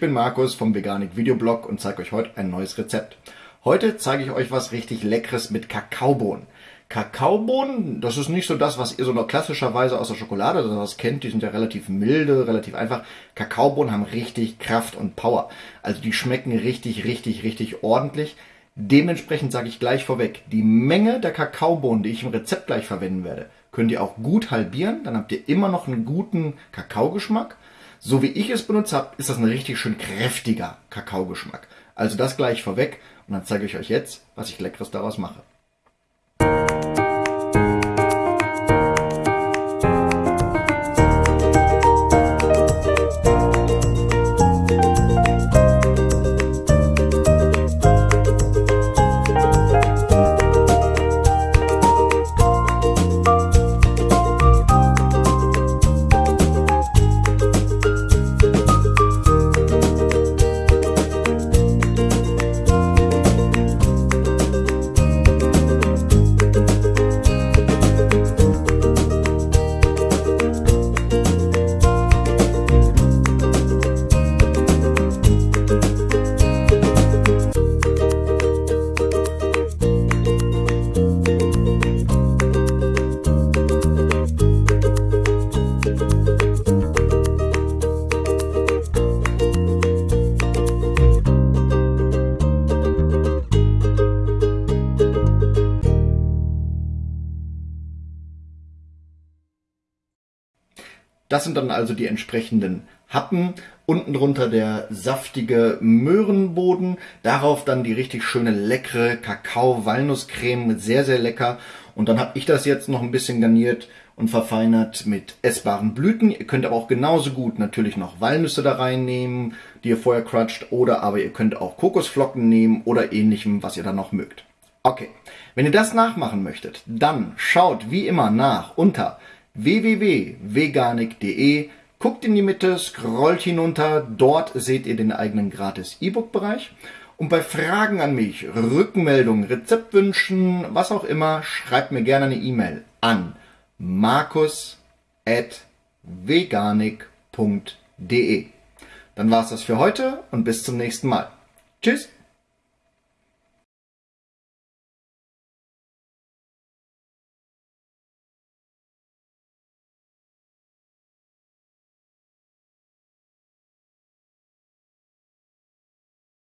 bin Markus vom Veganik Videoblog und zeige euch heute ein neues Rezept. Heute zeige ich euch was richtig Leckeres mit Kakaobohnen. Kakaobohnen, das ist nicht so das, was ihr so noch klassischerweise aus der Schokolade oder sowas kennt. Die sind ja relativ milde, relativ einfach. Kakaobohnen haben richtig Kraft und Power. Also die schmecken richtig, richtig, richtig ordentlich. Dementsprechend sage ich gleich vorweg, die Menge der Kakaobohnen, die ich im Rezept gleich verwenden werde, könnt ihr auch gut halbieren. Dann habt ihr immer noch einen guten Kakaogeschmack. So wie ich es benutzt habe, ist das ein richtig schön kräftiger Kakaogeschmack. Also das gleich vorweg und dann zeige ich euch jetzt, was ich Leckeres daraus mache. Das sind dann also die entsprechenden Happen. Unten drunter der saftige Möhrenboden. Darauf dann die richtig schöne leckere Kakao-Walnusscreme. Sehr, sehr lecker. Und dann habe ich das jetzt noch ein bisschen garniert und verfeinert mit essbaren Blüten. Ihr könnt aber auch genauso gut natürlich noch Walnüsse da reinnehmen, die ihr vorher crutscht. Oder aber ihr könnt auch Kokosflocken nehmen oder ähnlichem, was ihr dann noch mögt. Okay, wenn ihr das nachmachen möchtet, dann schaut wie immer nach unter www.veganik.de. Guckt in die Mitte, scrollt hinunter, dort seht ihr den eigenen gratis E-Book-Bereich. Und bei Fragen an mich, Rückmeldungen, Rezeptwünschen, was auch immer, schreibt mir gerne eine E-Mail an markus.veganik.de. Dann war's das für heute und bis zum nächsten Mal. Tschüss!